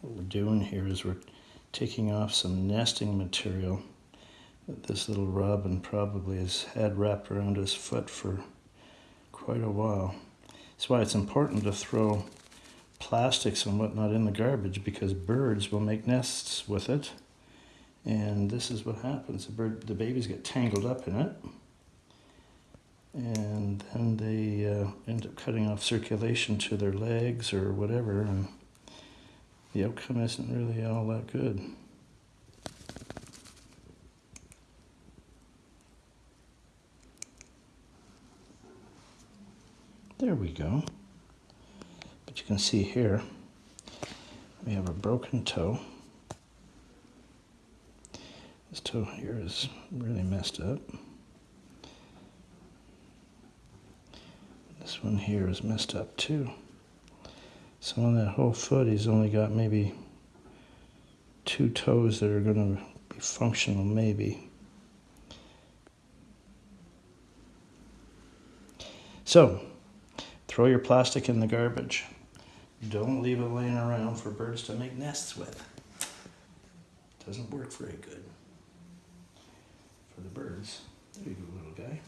what we're doing here is we're taking off some nesting material that this little robin probably has had wrapped around his foot for quite a while. That's why it's important to throw plastics and whatnot in the garbage because birds will make nests with it. And this is what happens. The, bird, the babies get tangled up in it. And then they uh, end up cutting off circulation to their legs or whatever. And the outcome isn't really all that good. There we go. But you can see here, we have a broken toe. This toe here is really messed up. This one here is messed up too. So on that whole foot, he's only got maybe two toes that are going to be functional, maybe. So, throw your plastic in the garbage. Don't leave it laying around for birds to make nests with. Doesn't work very good for the birds. There you go, little guy.